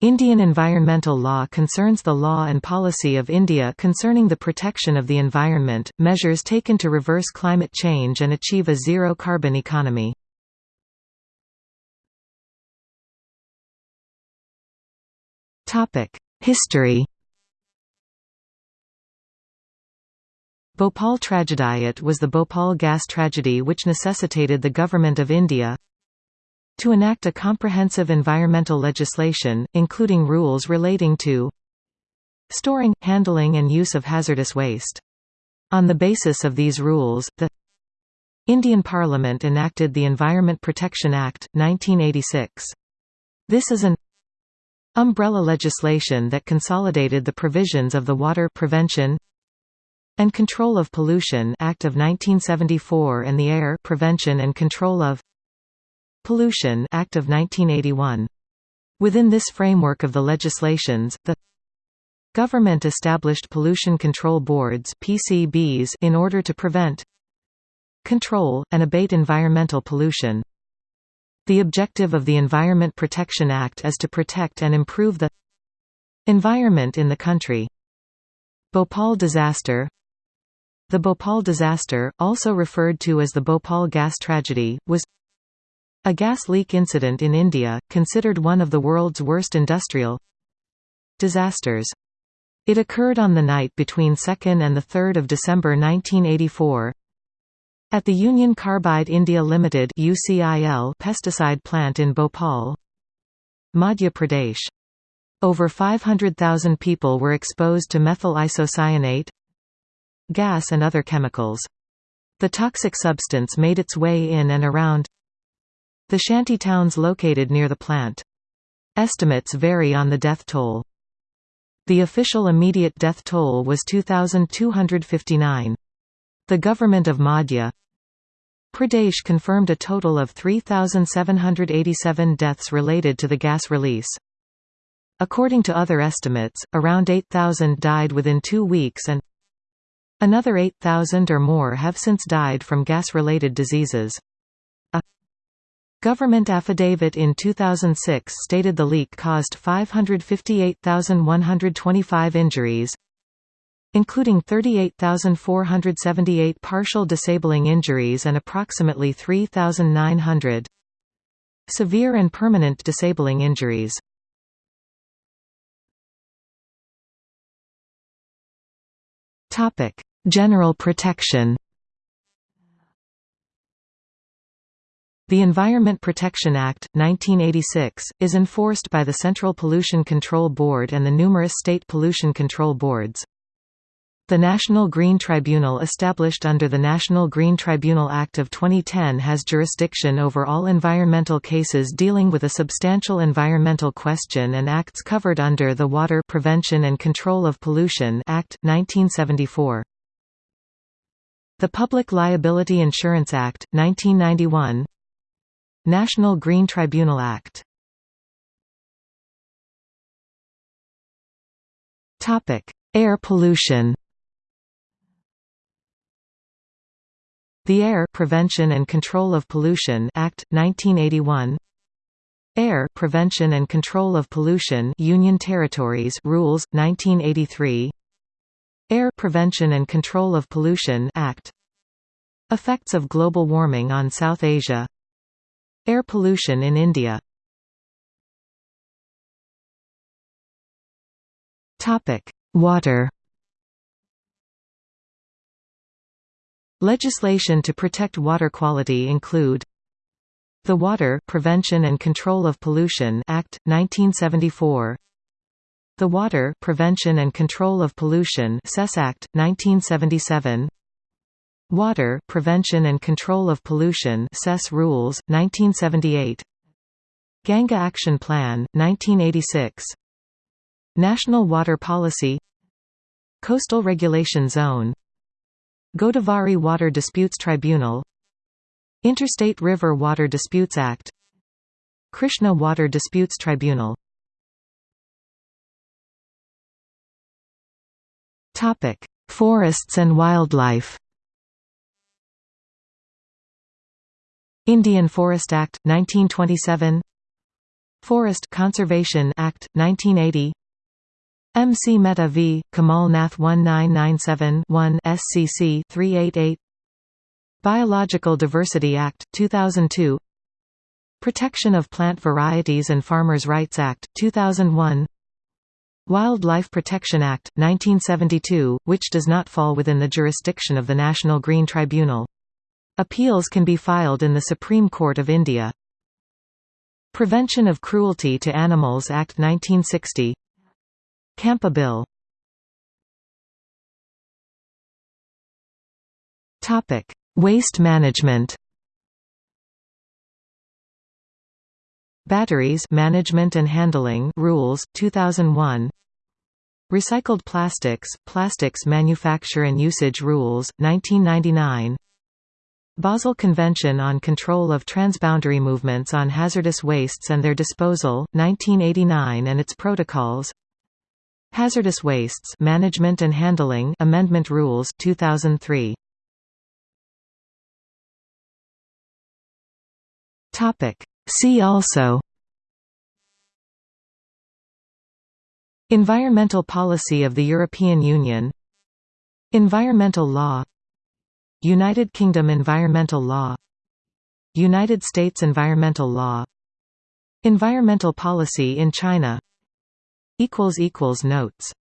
Indian environmental law concerns the law and policy of India concerning the protection of the environment, measures taken to reverse climate change and achieve a zero-carbon economy. History Bhopal Tragediate was the Bhopal gas tragedy which necessitated the Government of India to enact a comprehensive environmental legislation, including rules relating to storing, handling and use of hazardous waste. On the basis of these rules, the Indian Parliament enacted the Environment Protection Act, 1986. This is an umbrella legislation that consolidated the provisions of the Water Prevention and Control of Pollution Act of 1974 and the Air Prevention and Control of Pollution Act of 1981. Within this framework of the legislations, the government established pollution control boards (PCBs) in order to prevent, control, and abate environmental pollution. The objective of the Environment Protection Act is to protect and improve the environment in the country. Bhopal disaster The Bhopal disaster, also referred to as the Bhopal gas tragedy, was a gas leak incident in India, considered one of the world's worst industrial disasters. It occurred on the night between 2nd and 3 December 1984 at the Union Carbide India Limited pesticide plant in Bhopal, Madhya Pradesh. Over 500,000 people were exposed to methyl isocyanate gas and other chemicals. The toxic substance made its way in and around the shanty towns located near the plant. Estimates vary on the death toll. The official immediate death toll was 2,259. The government of Madhya Pradesh confirmed a total of 3,787 deaths related to the gas release. According to other estimates, around 8,000 died within two weeks and another 8,000 or more have since died from gas-related diseases. Government affidavit in 2006 stated the leak caused 558,125 injuries, including 38,478 partial disabling injuries and approximately 3,900 severe and permanent disabling injuries. General protection The Environment Protection Act, 1986, is enforced by the Central Pollution Control Board and the numerous state pollution control boards. The National Green Tribunal established under the National Green Tribunal Act of 2010 has jurisdiction over all environmental cases dealing with a substantial environmental question and acts covered under the Water Prevention and Control of Pollution Act, 1974. The Public Liability Insurance Act, 1991 National Green Tribunal Act. Topic: Air pollution. The Air Prevention and Control of Pollution Act 1981 Air Prevention and Control of Pollution Union Territories Rules 1983 Air Prevention and Control of Pollution Act. Effects of global warming on South Asia Air pollution in India. Water. Legislation to protect water quality include the Water Prevention and Control of Pollution Act 1974 The Water Prevention and Control of Pollution Cess Act 1977 Water Prevention and Control of Pollution Cess Rules, 1978 Ganga Action Plan, 1986 National Water Policy Coastal Regulation Zone Godavari Water Disputes Tribunal Interstate River Water Disputes Act Krishna Water Disputes Tribunal Forests and wildlife Indian Forest Act, 1927 Forest Conservation Act, 1980 MC Mehta v. Kamal Nath 1997-1 SCC 388 Biological Diversity Act, 2002 Protection of Plant Varieties and Farmers' Rights Act, 2001 Wildlife Protection Act, 1972, which does not fall within the jurisdiction of the National Green Tribunal. Appeals can be filed in the Supreme Court of India. Prevention of Cruelty to Animals Act 1960 Campa Bill. Waste management. Batteries Management and Handling Rules 2001 Recycled Plastics Plastics Manufacture and Usage Rules 1999 Basel Convention on Control of Transboundary Movements on Hazardous Wastes and Their Disposal 1989 and its Protocols. Hazardous Wastes Management and Handling Amendment Rules 2003 Topic. See also. Environmental policy of the European Union. Environmental law United Kingdom environmental law. United States environmental law. Environmental policy in China. Notes